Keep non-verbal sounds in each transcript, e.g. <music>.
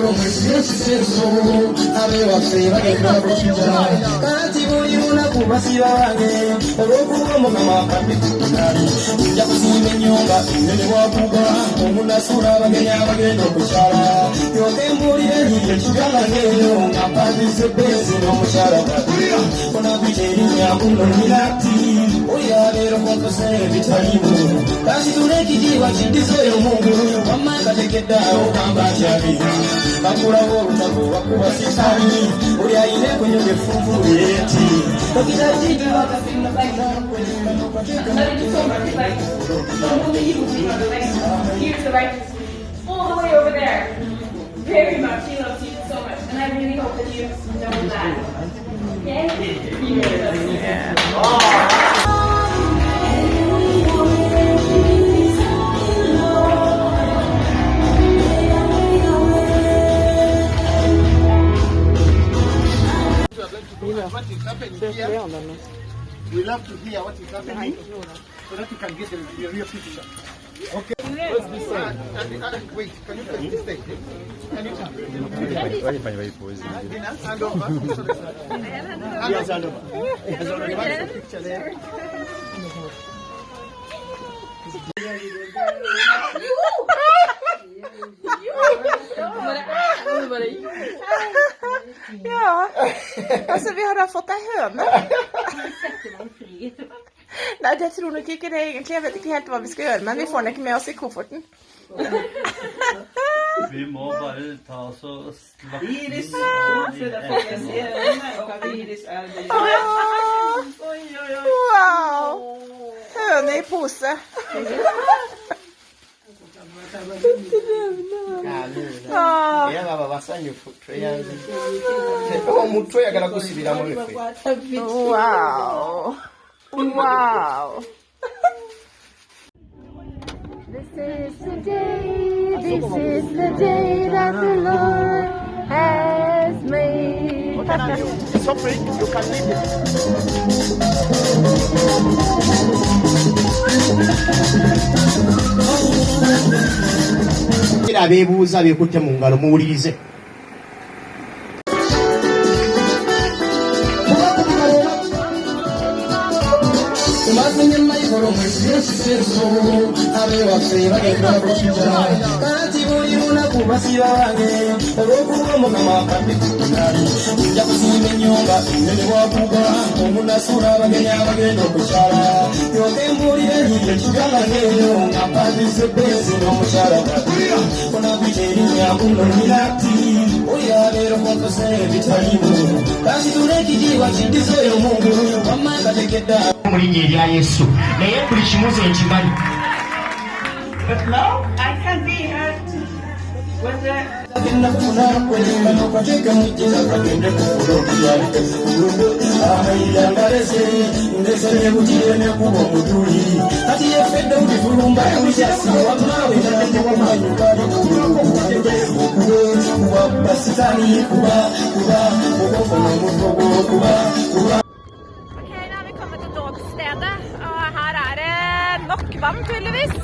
solo mwesiesiseso abe waffe bagenda kukiza kati buli lunaku basiba bange olw'okuba omukama akamituna nja kusimba ennyumba nene bwakuba omunasula abagenya abagenda okukyala yoke mbuulire niyo kigalaneyo nga mpangise benzi n'omukyala onabita erinnya kunonira ti oyo abeera okonkoseo ebitalimu kasitula ekijiibwa kiddizeyo mungu. Wamma katekeddeawo kamba ntyabira bakulawo olutako bakuba sitani buli ayina ekonyoga effunvu lyeti Here's the right all the way over there. Very much. He loves you so much. And I really hope that you know that. Okay? You guys love me. what is happening here. We love to hear what is happening so that you can get the, the real picture. Okay. Let's be sad. And, and, wait, can you press this thing? Can you turn? Dina, hand over. Hand over. Hand over. Yes, already. One <laughs> altså vi har da fått ei høne. <laughs> Nei, det tror nok ikke det egentlig. Jeg vet ikke helt hva vi skal gjøre, men vi får den ikke med oss i kofferten. <laughs> Vi må bare ta oss og slappe Iris, wow! Høne i pose. Åh, era baba basanyufu omuntu oyagala kusibiramu efe wow! Wow! This is the day, this is the day that the Lord made. so free you can leave it abeebuuza beekutte mu ngalo muwulirize yesu yesu abewaffe bagenda kukiza anti buli lunaku basiba bange olw'okuba mukama akamituna nja kusimba ennyumba nebwakuba omunasula abagenya abagenda okukyala yoke mbuulire nyiye kigalaneeyo nga mpandize benzi n'omukyala onabita erinnya kunonira ti oyabeerako nkoze ebitalimu kasitula ekijiibwa kindizeyo mungulu wamma ngatekedda mu linnya erya yesu naye buli kimuze nkimanyi But now I can be hurt when the kuba Ok, da har vi dåpsstedet, og her er det nok vann, tydeligvis.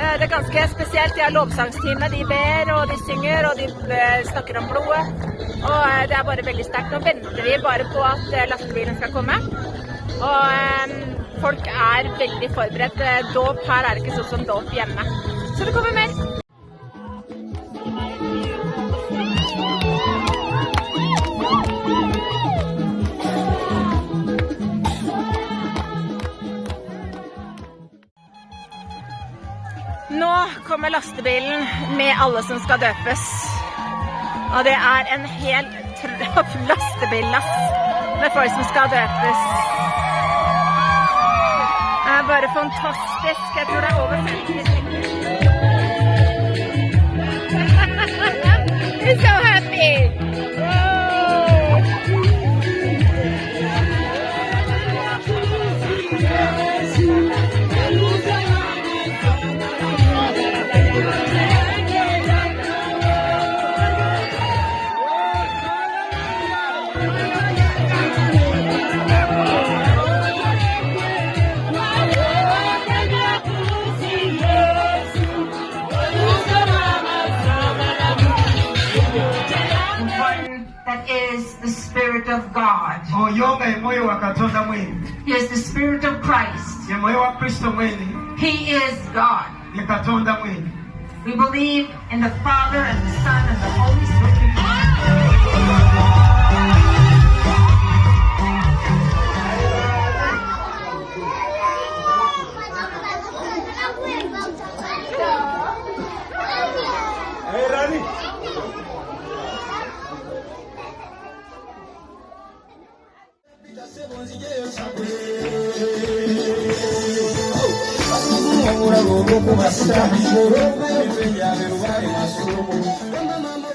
Eh, Det er ganske spesielt. De har lovsangstime. De ber, og de synger, og de eh, snakker om blodet. Og eh, det er bare veldig sterkt. Nå venter vi bare på at lastebilen skal komme. Og folk er veldig forberedt. Dåp her er ikke sånn som dåp hjemme. Så det kommer mer. Nå kommer lastebilen med alle som skal døpes. Og det er en hel lastebillass med folk som skal døpes. Det er bare fantastisk. Jeg tror det er over 50 stykker. Spirit of God. oyo nga ye mwoyo wa katonda mwini He is the Spirit of Christ. ye mwoyo wa kristo mwini He is God. ye katonda mwini We believe in the Father and the Son and the Holy Spirit. Basukuma murago boko basita, morobe benya berubare masurumu. Mama